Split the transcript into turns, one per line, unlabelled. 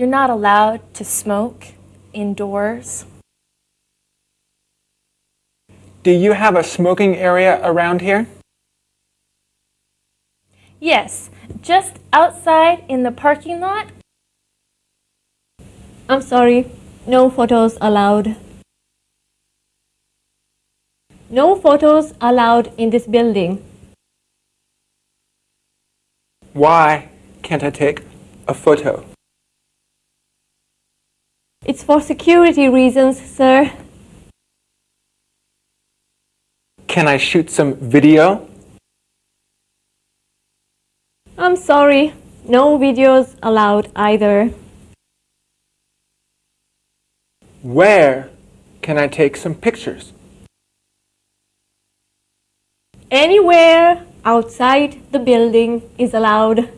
You're not allowed to smoke indoors.
Do you have a smoking area around here?
Yes, just outside in the parking lot.
I'm sorry, no photos allowed. No photos allowed in this building.
Why can't I take a photo?
It's for security reasons, sir.
Can I shoot some video?
I'm sorry, no videos allowed either.
Where can I take some pictures?
Anywhere outside the building is allowed.